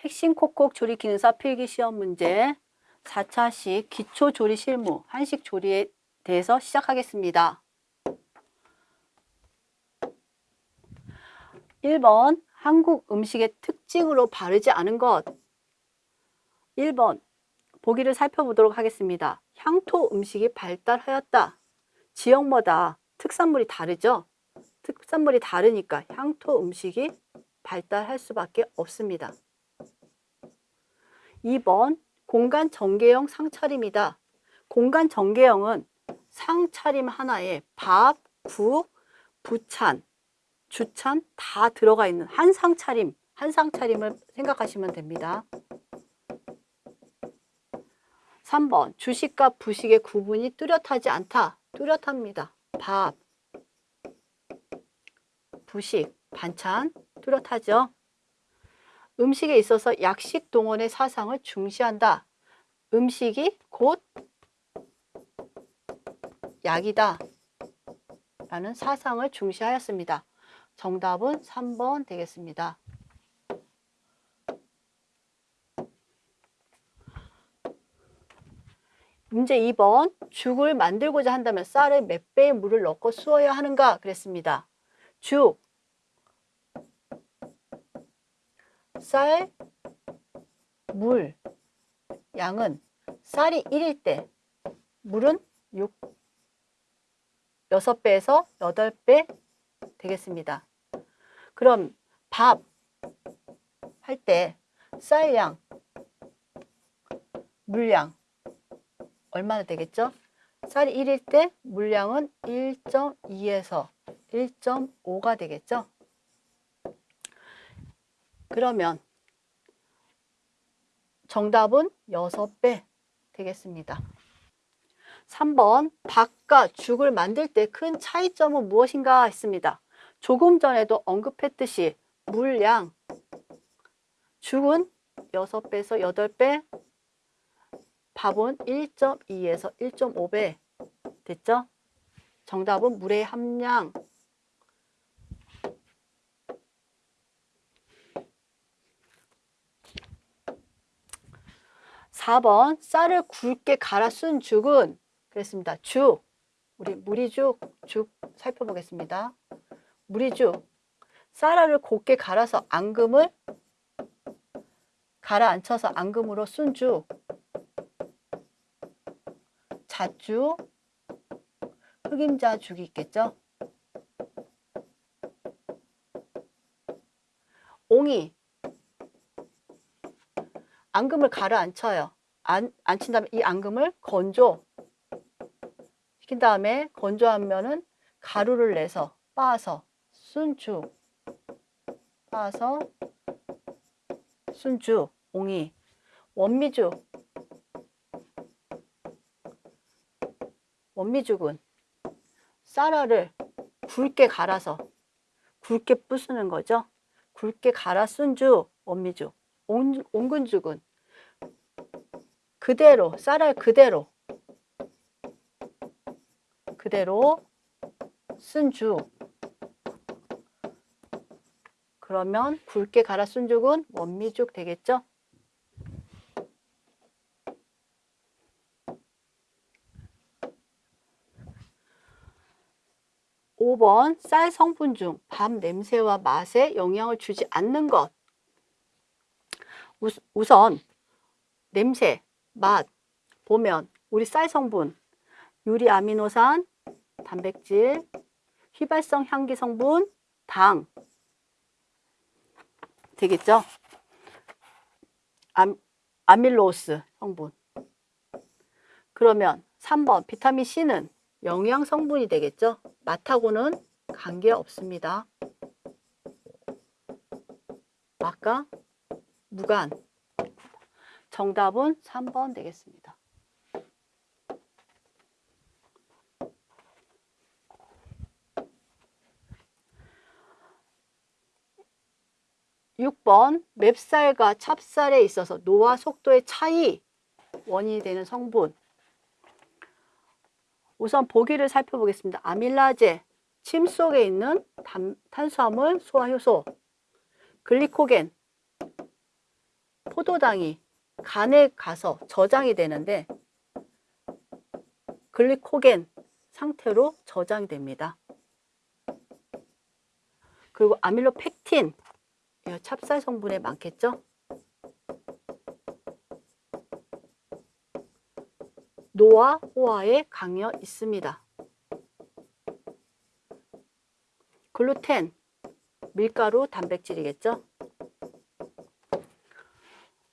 핵심 콕콕 조리 기능사 필기 시험 문제 4차식 기초 조리 실무 한식 조리에 대해서 시작하겠습니다. 1번 한국 음식의 특징으로 바르지 않은 것 1번 보기를 살펴보도록 하겠습니다. 향토 음식이 발달하였다. 지역마다 특산물이 다르죠? 특산물이 다르니까 향토 음식이 발달할 수밖에 없습니다. 2번 공간 전개형 상차림이다. 공간 전개형은 상차림 하나에 밥, 국, 부찬, 주찬 다 들어가 있는 한 상차림, 한 상차림을 생각하시면 됩니다. 3번 주식과 부식의 구분이 뚜렷하지 않다. 뚜렷합니다. 밥, 부식, 반찬 뚜렷하죠. 음식에 있어서 약식 동원의 사상을 중시한다. 음식이 곧 약이다. 라는 사상을 중시하였습니다. 정답은 3번 되겠습니다. 문제 2번 죽을 만들고자 한다면 쌀에 몇 배의 물을 넣고 수어야 하는가 그랬습니다. 죽, 쌀, 물, 양은 쌀이 1일 때 물은 6, 6배에서 8배 되겠습니다. 그럼 밥 할 때 쌀양, 물량 얼마나 되겠죠? 쌀이 1일 때 물량은 1.2에서 1.5가 되겠죠? 그러면 정답은 6배 되겠습니다. 3번 밥과 죽을 만들 때 큰 차이점은 무엇인가 했습니다. 조금 전에도 언급했듯이 물량 죽은 6배에서 8배 밥은 1.2에서 1.5배 됐죠? 정답은 물의 함량 4번 쌀을 굵게 갈아 쓴 죽은 그랬습니다. 죽 우리 무리죽 죽 살펴보겠습니다. 무리죽 쌀알을 곱게 갈아서 앙금을 가라앉혀서 앙금으로 쓴죽 잣죽 흑임자 죽이 있겠죠. 옹이 앙금을 가라앉혀요. 안, 앉힌 다음에 이 앙금을 건조. 시킨 다음에 건조하면은 가루를 내서 빻아서 순죽 빻아서 순죽 옹이. 원미죽 원미죽은 쌀알을 굵게 갈아서 굵게 부수는 거죠. 굵게 갈아 쓴 죽 원미죽 온, 온근죽은 그대로 쌀알 그대로 그대로 쓴 죽. 그러면 굵게 갈아 쓴 죽은 원미죽 되겠죠? 오번쌀 성분 중 밥 냄새와 맛에 영향을 주지 않는 것. 우선 냄새, 맛 보면 우리 쌀 성분 유리 아미노산, 단백질, 휘발성 향기 성분, 당 되겠죠? 암, 아밀로스 성분 그러면 3번 비타민 C는 영양 성분이 되겠죠? 맛하고는 관계 없습니다. 맛과 무관 정답은 3번 되겠습니다. 6번 맵쌀과 찹쌀에 있어서 노화 속도의 차이 원인이 되는 성분 우선 보기를 살펴보겠습니다. 아밀라제, 침 속에 있는 탄, 탄수화물 소화효소, 글리코겐, 포도당이 간에 가서 저장이 되는데 글리코겐 상태로 저장됩니다. 그리고 아밀로펙틴 찹쌀 성분에 많겠죠? 노화, 호화에 강여 있습니다. 글루텐, 밀가루, 단백질이겠죠?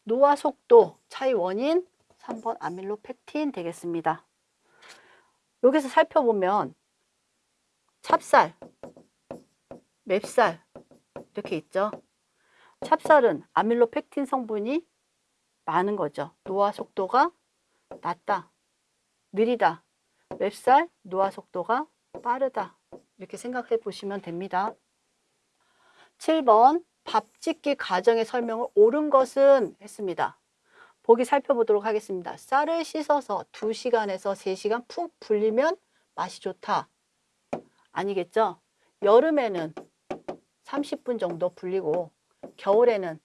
노화 속도 차이 원인 3번 아밀로펙틴 되겠습니다. 여기서 살펴보면 찹쌀, 맵쌀 이렇게 있죠. 찹쌀은 아밀로펙틴 성분이 많은 거죠. 노화 속도가 낮다, 느리다. 맵쌀, 노화 속도가 빠르다. 이렇게 생각해 보시면 됩니다. 7번 밥 짓기 과정의 설명을 옳은 것은 했습니다. 보기 살펴보도록 하겠습니다. 쌀을 씻어서 2시간에서 3시간 푹 불리면 맛이 좋다. 아니겠죠? 여름에는 30분 정도 불리고 겨울에는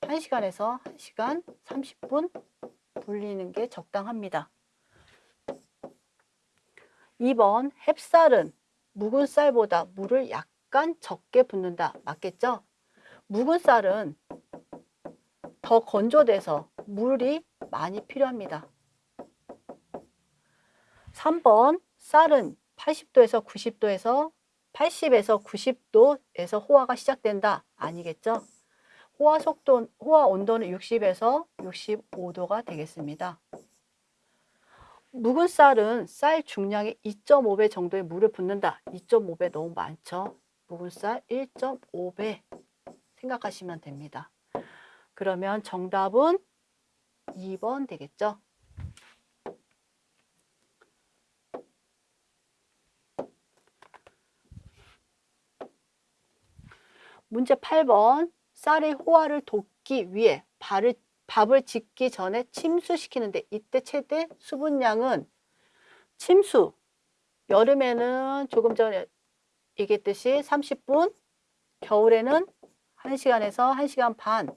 1시간에서 1시간 30분 불리는 게 적당합니다. 2번 햅쌀은 묵은 쌀보다 물을 약간 적게 붓는다. 맞겠죠? 묵은 쌀은 더 건조돼서 물이 많이 필요합니다. 3번 쌀은 80도에서 90도에서 80에서 90도에서 호화가 시작된다. 아니겠죠? 호화 속도, 호화 온도는 60에서 65도가 되겠습니다. 묵은 쌀은 쌀 중량의 2.5배 정도의 물을 붓는다. 2.5배 너무 많죠? 묵은 쌀 1.5배 생각하시면 됩니다. 그러면 정답은 2번 되겠죠? 문제 8번 쌀의 호화를 돕기 위해 발을, 밥을 짓기 전에 침수시키는데 이때 최대 수분량은 침수 여름에는 조금 전에 얘기했듯이 30분 겨울에는 1시간에서 1시간 반.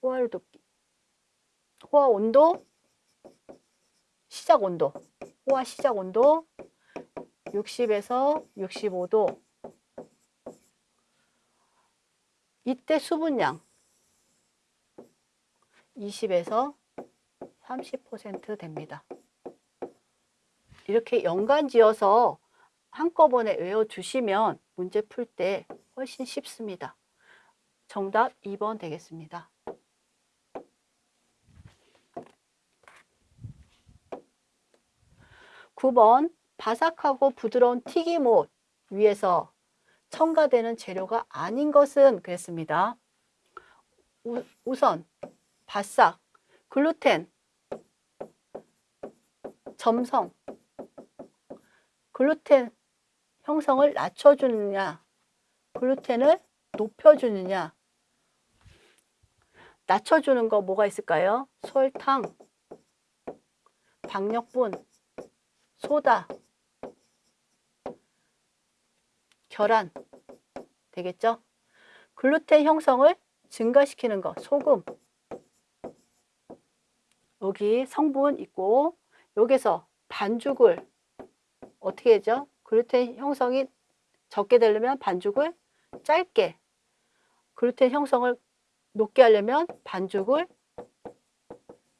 호화를 돕기. 호화 온도? 시작 온도. 호화 시작 온도? 60에서 65도. 이때 수분량? 20에서 30% 됩니다. 이렇게 연관 지어서 한꺼번에 외워주시면 문제 풀 때 훨씬 쉽습니다. 정답 2번 되겠습니다. 9번 바삭하고 부드러운 튀김옷 위에서 첨가되는 재료가 아닌 것은 그랬습니다. 우, 우선 바싹, 글루텐, 점성, 글루텐 형성을 낮춰주느냐, 글루텐을 높여주느냐, 낮춰주는 거 뭐가 있을까요? 설탕, 박력분, 소다, 결한 되겠죠? 글루텐 형성을 증가시키는 거 소금 여기 성분 있고 여기서 반죽을 어떻게 하죠? 글루텐 형성이 적게 되려면 반죽을 짧게 글루텐 형성을 높게 하려면 반죽을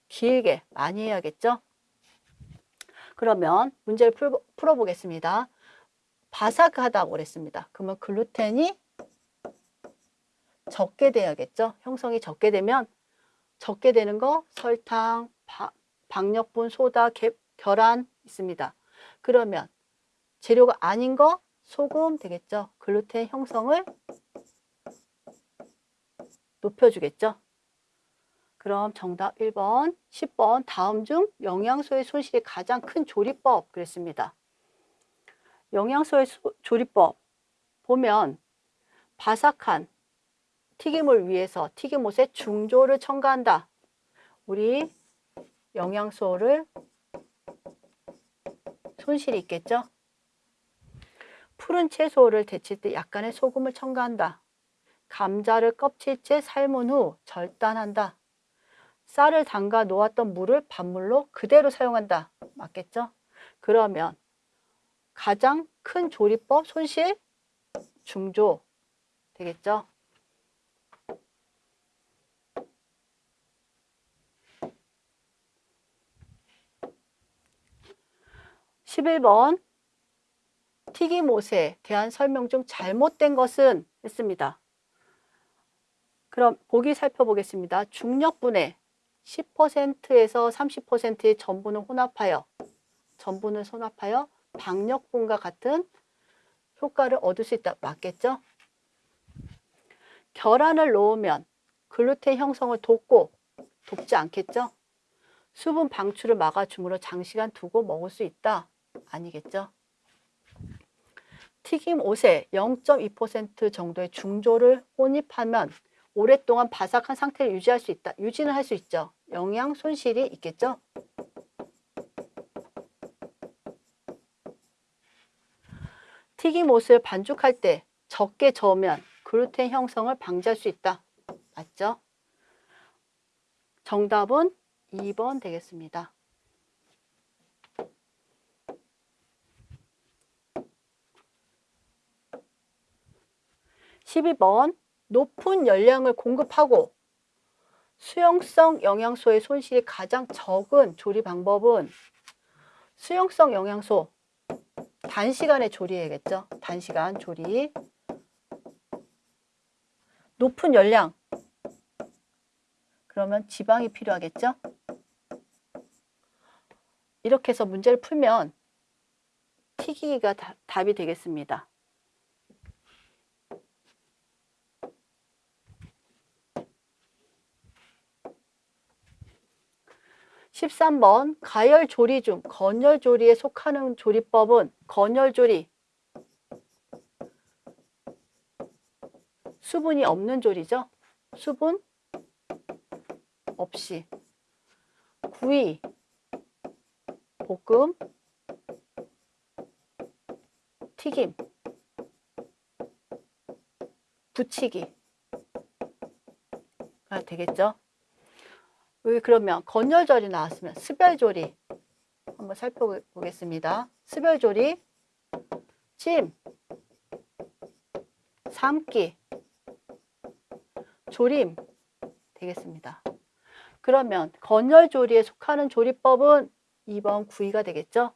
길게 많이 해야겠죠? 그러면 문제를 풀어 보겠습니다. 바삭하다고 그랬습니다. 그러면 글루텐이 적게 돼야겠죠. 형성이 적게 되면 적게 되는 거 설탕, 바, 박력분, 소다, 개, 계란 있습니다. 그러면 재료가 아닌 거 소금 되겠죠. 글루텐 형성을 높여주겠죠. 그럼 정답 1번, 10번 다음 중 영양소의 손실이 가장 큰 조리법 그랬습니다. 영양소의 조리법 보면 바삭한 튀김을 위해서 튀김옷에 중조를 첨가한다. 우리 영양소를 손실이 있겠죠? 푸른 채소를 데칠 때 약간의 소금을 첨가한다. 감자를 껍질째 삶은 후 절단한다. 쌀을 담가 놓았던 물을 밥물로 그대로 사용한다. 맞겠죠? 그러면 가장 큰 조리법 손실 중조 되겠죠? 11번 튀김옷에 대한 설명 중 잘못된 것은 했습니다. 그럼 보기 살펴보겠습니다. 중력분해 10%에서 30%의 전분을 혼합하여 전분을 혼합하여 박력분과 같은 효과를 얻을 수 있다. 맞겠죠? 계란을 넣으면 글루텐 형성을 돕고 돕지 않겠죠? 수분 방출을 막아줌으로 장시간 두고 먹을 수 있다. 아니겠죠? 튀김 옷에 0.2% 정도의 중조를 혼입하면 오랫동안 바삭한 상태를 유지할 수 있다. 유지는 할 수 있죠. 영양 손실이 있겠죠. 튀김옷을 반죽할 때 적게 저으면 글루텐 형성을 방지할 수 있다. 맞죠? 정답은 2번 되겠습니다. 12번 높은 열량을 공급하고 수용성 영양소의 손실이 가장 적은 조리 방법은 수용성 영양소 단시간에 조리해야겠죠. 단시간 조리 높은 열량 그러면 지방이 필요하겠죠. 이렇게 해서 문제를 풀면 튀기기가 다, 답이 되겠습니다. 13번 가열 조리 중 건열 조리에 속하는 조리법은 건열 조리 수분이 없는 조리죠. 수분 없이 구이 볶음 튀김 부치기가 되겠죠. 왜 그러면 건열절이 나왔으면 스별조리 한번 살펴보겠습니다. 스별조리, 찜, 삶기, 조림 되겠습니다. 그러면 건열조리에 속하는 조리법은 2번 구이가 되겠죠.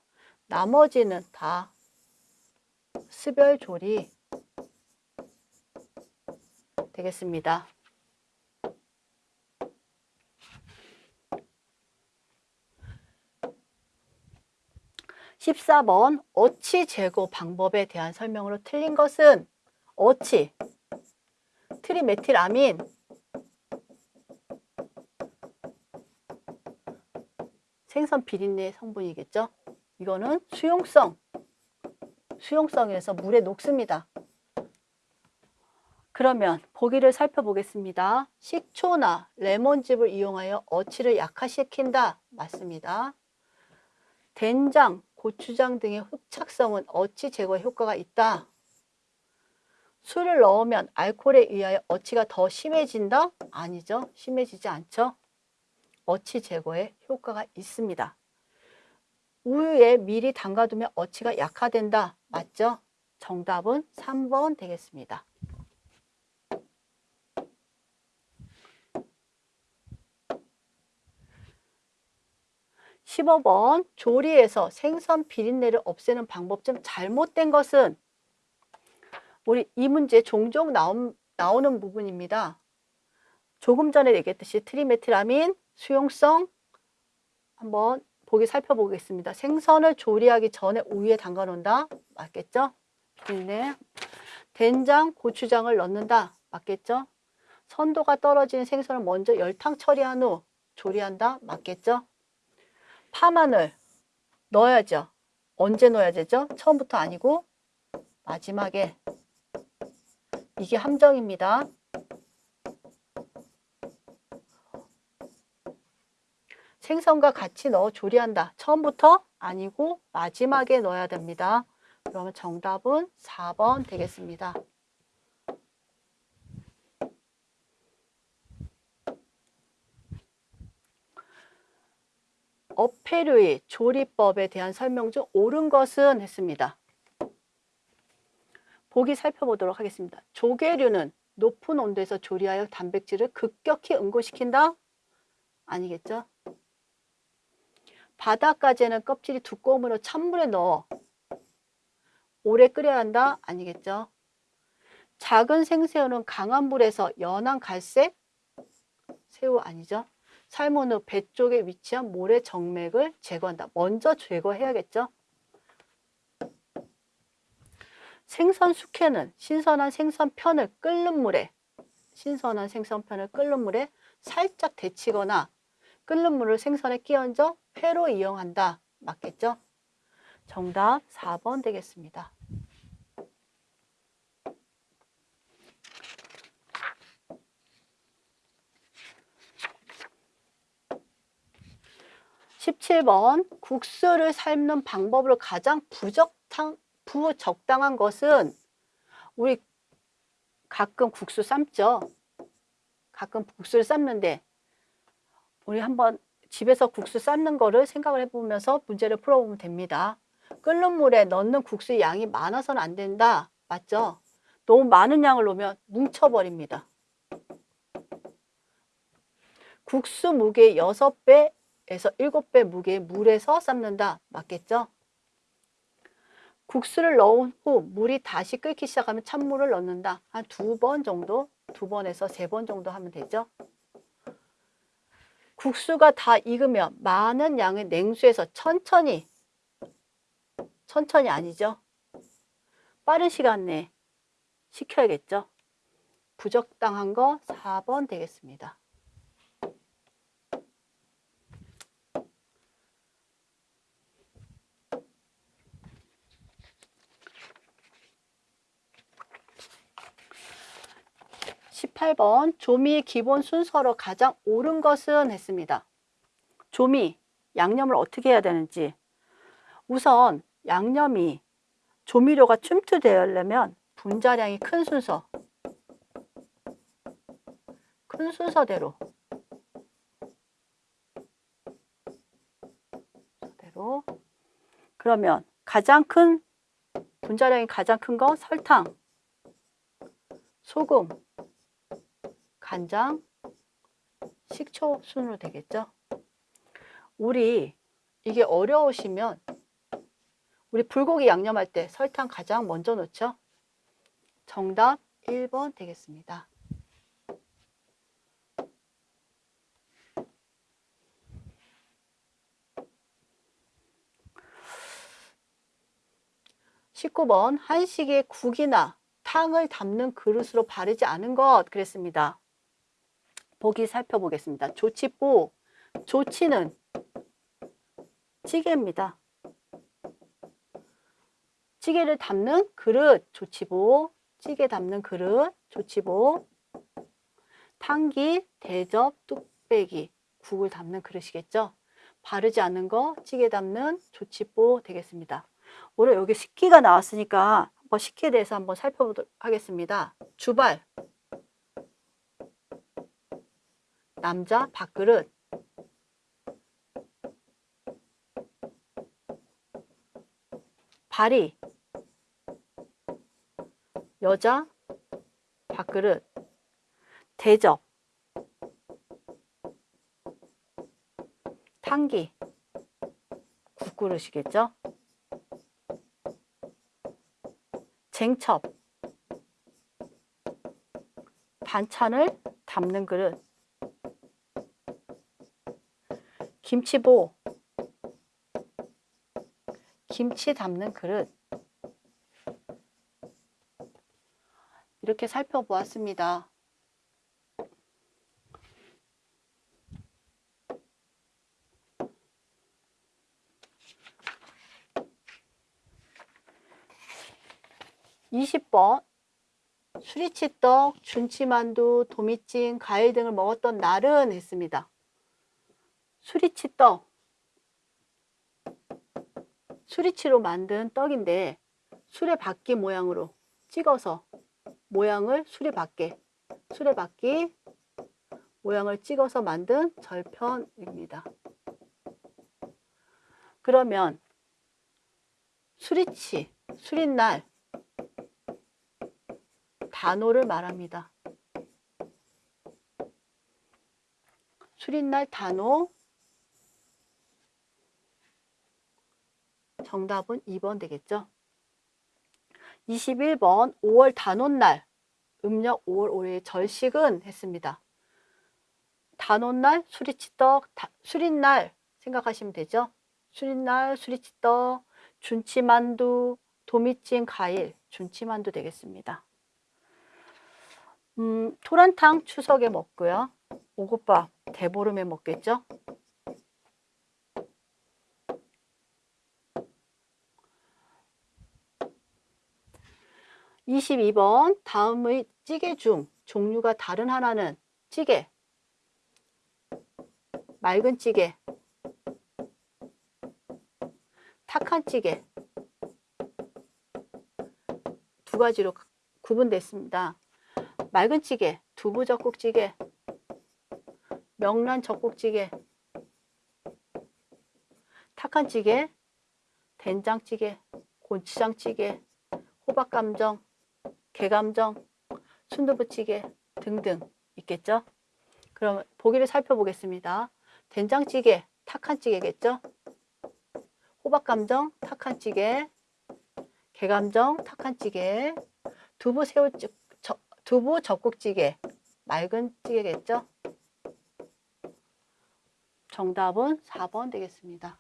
나머지는 다 스별조리 되겠습니다. 14번 어치 제거 방법에 대한 설명으로 틀린 것은 어치, 트리메틸아민, 생선 비린내 성분이겠죠. 이거는 수용성, 수용성에서 물에 녹습니다. 그러면 보기를 살펴보겠습니다. 식초나 레몬즙을 이용하여 어치를 약화시킨다. 맞습니다. 된장, 고추장 등의 흡착성은 어치 제거 효과가 있다. 술을 넣으면 알코올에 의하여 어치가 더 심해진다? 아니죠. 심해지지 않죠. 어치 제거에 효과가 있습니다. 우유에 미리 담가두면 어치가 약화된다. 맞죠? 정답은 3번 되겠습니다. 15번 조리에서 생선 비린내를 없애는 방법 좀 잘못된 것은 우리 이 문제 종종 나온, 나오는 부분입니다. 조금 전에 얘기했듯이 트리메틸아민, 수용성 한번 보기 살펴보겠습니다. 생선을 조리하기 전에 우유에 담가 놓는다. 맞겠죠? 비린내. 된장, 고추장을 넣는다. 맞겠죠? 선도가 떨어지는 생선을 먼저 열탕 처리한 후 조리한다. 맞겠죠? 파마늘 넣어야죠. 언제 넣어야 되죠? 처음부터 아니고 마지막에 이게 함정입니다. 생선과 같이 넣어 조리한다. 처음부터 아니고 마지막에 넣어야 됩니다. 그러면 정답은 4번 되겠습니다. 어패류의 조리법에 대한 설명 중 옳은 것은 했습니다. 보기 살펴보도록 하겠습니다. 조개류는 높은 온도에서 조리하여 단백질을 급격히 응고시킨다? 아니겠죠? 바닷가재는 껍질이 두꺼우므로 찬물에 넣어 오래 끓여야 한다? 아니겠죠? 작은 생새우는 강한 불에서 연한 갈색 새우 아니죠? 삶은 후배 쪽에 위치한 모래 정맥을 제거한다. 먼저 제거해야겠죠? 생선 숙회는 신선한 생선편을 끓는 물에 신선한 생선편을 끓는 물에 살짝 데치거나 끓는 물을 생선에 끼얹어 회로 이용한다. 맞겠죠? 정답 4번 되겠습니다. (17번) 국수를 삶는 방법으로 가장 부적당, 부적당한 것은 우리 가끔 국수 삶죠 가끔 국수를 삶는데 우리 한번 집에서 국수 삶는 거를 생각을 해보면서 문제를 풀어보면 됩니다. 끓는 물에 넣는 국수의 양이 많아서는 안 된다. 맞죠? 너무 많은 양을 넣으면 뭉쳐버립니다. 국수 무게 6배 에서 7배 무게의 물에서 삶는다. 맞겠죠? 국수를 넣은 후 물이 다시 끓기 시작하면 찬물을 넣는다. 한 두 번 정도, 두 번에서 세 번 정도 하면 되죠. 국수가 다 익으면 많은 양의 냉수에서 천천히 천천히 아니죠. 빠른 시간 내에 식혀야겠죠. 부적당한 거 4번 되겠습니다. (18번) 조미의 기본 순서로 가장 옳은 것은 했습니다. 조미, 양념을 어떻게 해야 되는지 우선 양념이 조미료가 춤투되려면 분자량이 큰 순서 큰 순서대로 대로 그러면 가장 큰 분자량이 가장 큰 거 설탕 소금 간장 식초 순으로 되겠죠 우리 이게 어려우시면 우리 불고기 양념할 때 설탕 가장 먼저 넣죠. 정답 1번 되겠습니다. (19번) 한식의 국이나 탕을 담는 그릇으로 바르지 않은 것 그랬습니다. 보기 살펴보겠습니다. 조치보 조치는 찌개입니다. 찌개를 담는 그릇 조치보 찌개 담는 그릇 조치보 탕기 대접 뚝배기 국을 담는 그릇이겠죠? 바르지 않는 거 찌개 담는 조치보 되겠습니다. 오늘 여기 식기가 나왔으니까 한번 식기에 대해서 한번 살펴보도록 하겠습니다. 주발 남자 밥그릇. 발이. 여자 밥그릇. 대접. 탕기. 국그릇이겠죠? 쟁첩. 반찬을 담는 그릇 김치보 김치 담는 그릇 이렇게 살펴보았습니다. 이십 번 수리치떡, 준치만두, 도미찜, 과일 등을 먹었던 날은 했습니다. 수리치 떡 수리치로 만든 떡인데 수레바퀴 모양으로 찍어서 모양을 수레바퀴, 수레바퀴 모양을 찍어서 만든 절편입니다. 그러면 수리치, 수릿날, 단오를 말합니다. 수릿날 단오 정답은 2번 되겠죠. 21번 5월 단오날 음력 5월 5일 절식은 했습니다. 단오날 수리치떡 수릿날 생각하시면 되죠. 수릿날 수리치떡 준치만두 도미찜 과일 준치만두 되겠습니다. 음, 토란탕 추석에 먹고요. 오곡밥 대보름에 먹겠죠. 22번 다음의 찌개 중 종류가 다른 하나는 찌개, 맑은 찌개, 탁한 찌개. 두 가지로 구분됐습니다. 맑은 찌개, 두부 젓국찌개, 명란 젓국찌개, 탁한 찌개, 된장찌개, 고추장찌개, 호박감정, 개감정, 순두부찌개 등등 있겠죠? 그럼 보기를 살펴보겠습니다. 된장찌개, 탁한찌개겠죠? 호박감정, 탁한찌개, 개감정, 탁한찌개, 두부 새우 두부 젓국찌개, 맑은 찌개겠죠? 정답은 4번 되겠습니다.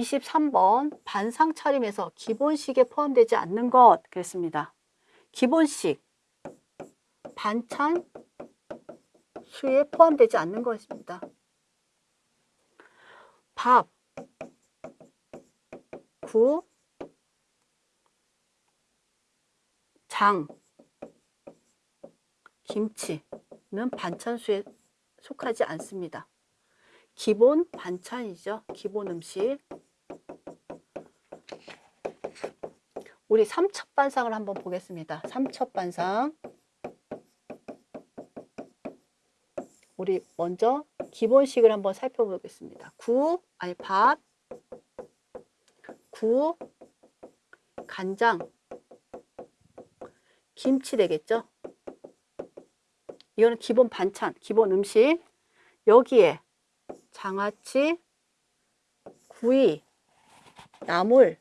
23번 반상 차림에서 기본식에 포함되지 않는 것 그랬습니다. 기본식 반찬 수에 포함되지 않는 것입니다. 밥, 구, 장, 김치는 반찬수에 속하지 않습니다. 기본 반찬이죠. 기본 음식. 우리 삼첩반상을 한번 보겠습니다. 삼첩반상. 우리 먼저 기본식을 한번 살펴보겠습니다. 구, 아니 밥, 구, 간장, 김치 되겠죠? 이거는 기본 반찬, 기본 음식. 여기에 장아찌, 구이, 나물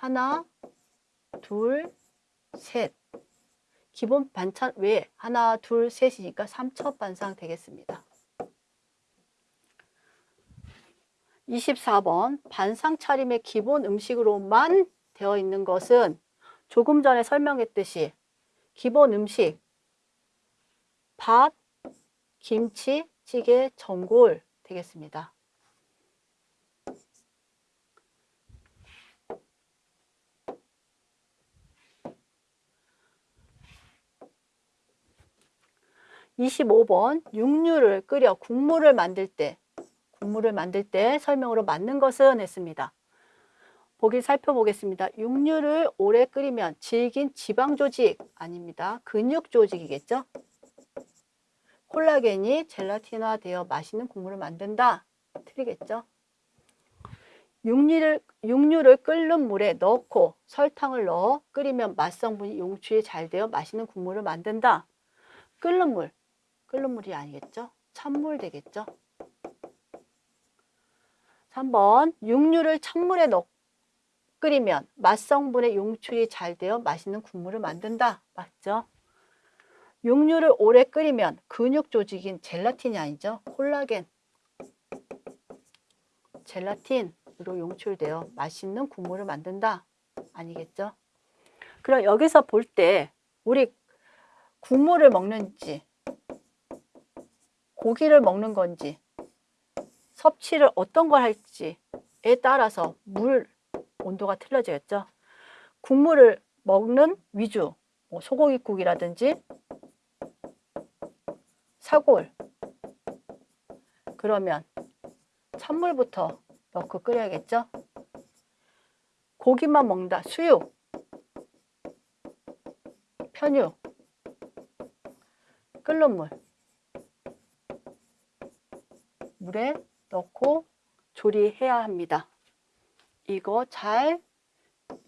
하나, 둘, 셋 기본 반찬 외에 하나, 둘, 셋이니까 삼첩 반상 되겠습니다. 24번 반상 차림의 기본 음식으로만 되어 있는 것은 조금 전에 설명했듯이 기본 음식 밥, 김치, 찌개, 전골 되겠습니다. 25번 육류를 끓여 국물을 만들 때 국물을 만들 때 설명으로 맞는 것은 했습니다. 보기 살펴보겠습니다. 육류를 오래 끓이면 질긴 지방 조직 아닙니다. 근육 조직이겠죠? 콜라겐이 젤라틴화되어 맛있는 국물을 만든다. 틀리겠죠? 육류를, 육류를 끓는 물에 넣고 설탕을 넣어 끓이면 맛성분이 용출이 잘 되어 맛있는 국물을 만든다. 끓는 물, 끓는 물이 아니겠죠? 찬물 되겠죠? 3번 육류를 찬물에 넣 끓이면 맛성분의 용출이 잘 되어 맛있는 국물을 만든다. 맞죠? 육류를 오래 끓이면 근육 조직인 젤라틴이 아니죠. 콜라겐. 젤라틴으로 용출되어 맛있는 국물을 만든다. 아니겠죠? 그럼 여기서 볼 때 우리 국물을 먹는지 고기를 먹는 건지 섭취를 어떤 걸 할지에 따라서 물 온도가 틀려지겠죠. 국물을 먹는 위주, 뭐 소고기국이라든지 사골 그러면 찬물부터 넣고 끓여야겠죠? 고기만 먹는다. 수육, 편육, 끓는 물 물에 넣고 조리해야 합니다. 이거 잘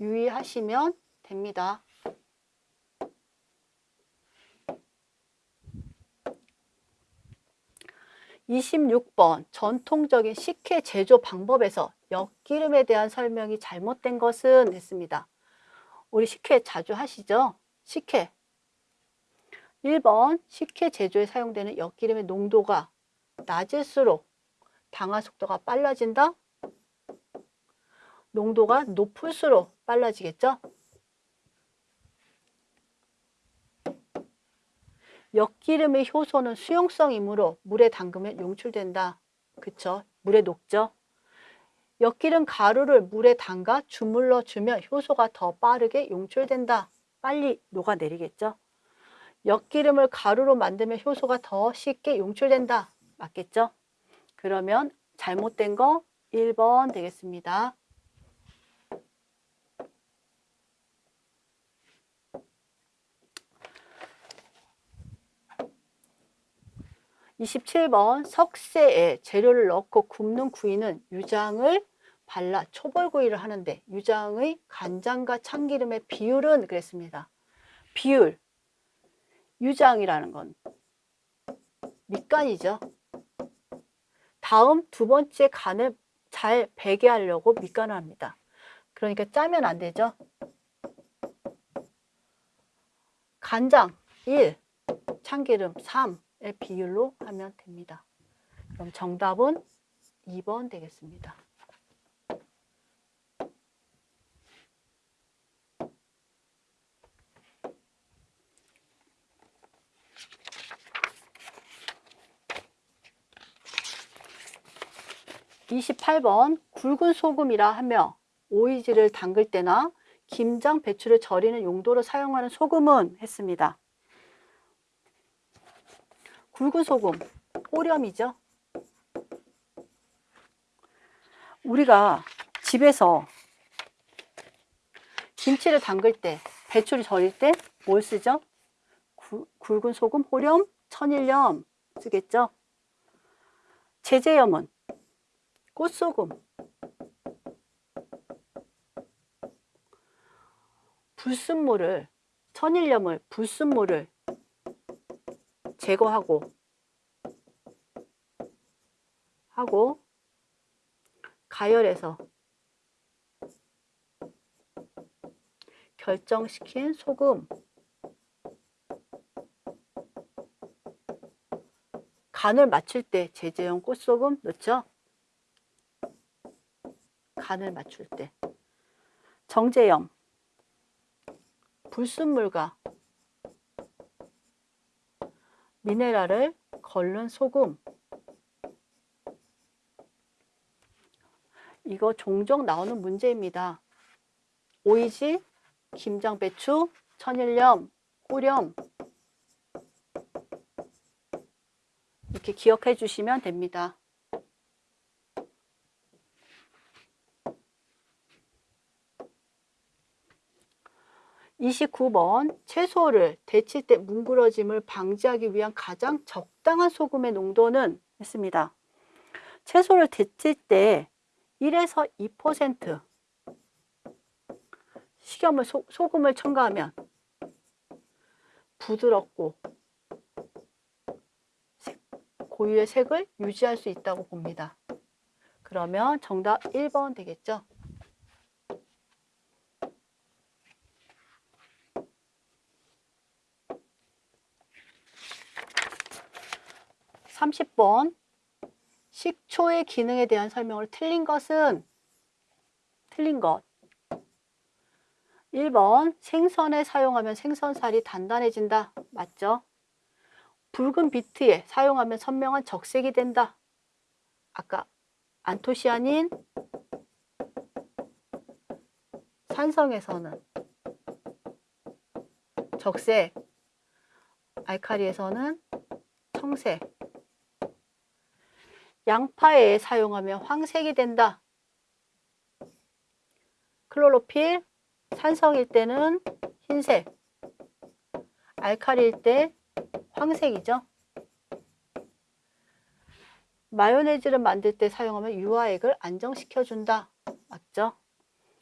유의하시면 됩니다. 26번 전통적인 식혜 제조 방법에서 엿기름에 대한 설명이 잘못된 것은 했습니다. 우리 식혜 자주 하시죠? 식혜 1번 식혜 제조에 사용되는 엿기름의 농도가 낮을수록 당화 속도가 빨라진다? 농도가 높을수록 빨라지겠죠? 엿기름의 효소는 수용성이므로 물에 담그면 용출된다. 그쵸? 물에 녹죠? 엿기름 가루를 물에 담가 주물러 주면 효소가 더 빠르게 용출된다. 빨리 녹아내리겠죠? 엿기름을 가루로 만들면 효소가 더 쉽게 용출된다. 맞겠죠? 그러면 잘못된 거 1번 되겠습니다. 27번 석쇠에 재료를 넣고 굽는 구이는 유장을 발라 초벌구이를 하는데 유장의 간장과 참기름의 비율은 그랬습니다. 비율 유장이라는 건 밑간이죠. 다음 두 번째 간을 잘 배게 하려고 밑간을 합니다. 그러니까 짜면 안 되죠. 간장 1, 참기름 3, 의 비율로 하면 됩니다. 그럼 정답은 2번 되겠습니다. (28번) 굵은 소금이라 하며 오이지를 담글 때나 김장, 배추를 절이는 용도로 사용하는 소금은 했습니다. 굵은 소금, 오렴이죠. 우리가 집에서 김치를 담글 때, 배추를 절일 때 뭘 쓰죠? 구, 굵은 소금, 호렴, 천일염 쓰겠죠? 제제염은 꽃소금, 불순물을, 천일염을, 불순물을 제거하고 하고 가열해서 결정시킨 소금 간을 맞출 때 제재용 꽃소금 넣죠. 간을 맞출 때 정제염 불순물과 미네랄을 걸른 소금 이거 종종 나오는 문제입니다. 오이지, 김장배추, 천일염, 호렴 이렇게 기억해 주시면 됩니다. 29번 채소를 데칠 때 뭉그러짐을 방지하기 위한 가장 적당한 소금의 농도는 했습니다. 채소를 데칠 때 1에서 2% 식염을 소, 소금을 첨가하면 부드럽고 색, 고유의 색을 유지할 수 있다고 봅니다. 그러면 정답 1번 되겠죠? 30번 식초의 기능에 대한 설명을 틀린 것은 틀린 것 1번 생선에 사용하면 생선살이 단단해진다. 맞죠? 붉은 비트에 사용하면 선명한 적색이 된다. 아까 안토시아닌 산성에서는 적색, 알카리에서는 청색. 양파에 사용하면 황색이 된다. 클로로필, 산성일 때는 흰색, 알카리일 때 황색이죠. 마요네즈를 만들 때 사용하면 유화액을 안정시켜 준다. 맞죠?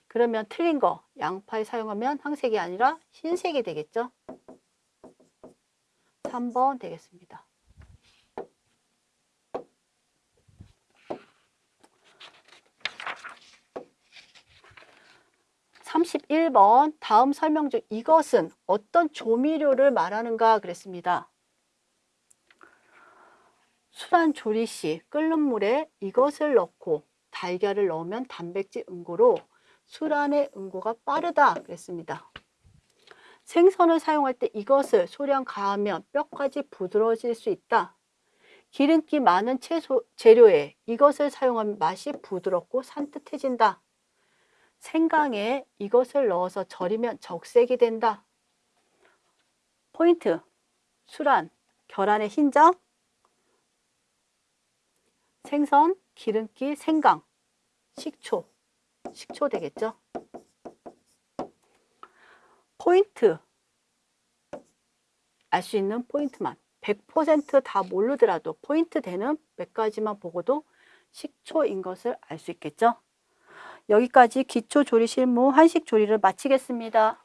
그러면 틀린 거, 양파에 사용하면 황색이 아니라 흰색이 되겠죠? 3번 되겠습니다. 31번 다음 설명 중 이것은 어떤 조미료를 말하는가 그랬습니다. 술안 조리 시 끓는 물에 이것을 넣고 달걀을 넣으면 단백질 응고로 술안의 응고가 빠르다 그랬습니다. 생선을 사용할 때 이것을 소량 가하면 뼈까지 부드러워질 수 있다. 기름기 많은 채소, 재료에 이것을 사용하면 맛이 부드럽고 산뜻해진다. 생강에 이것을 넣어서 절이면 적색이 된다. 포인트, 술안, 계란의 흰자, 생선, 기름기, 생강, 식초, 식초 되겠죠? 포인트, 알 수 있는 포인트만 100%다 모르더라도 포인트 되는 몇 가지만 보고도 식초인 것을 알 수 있겠죠? 여기까지 기초 조리 실무 한식 조리를 마치겠습니다.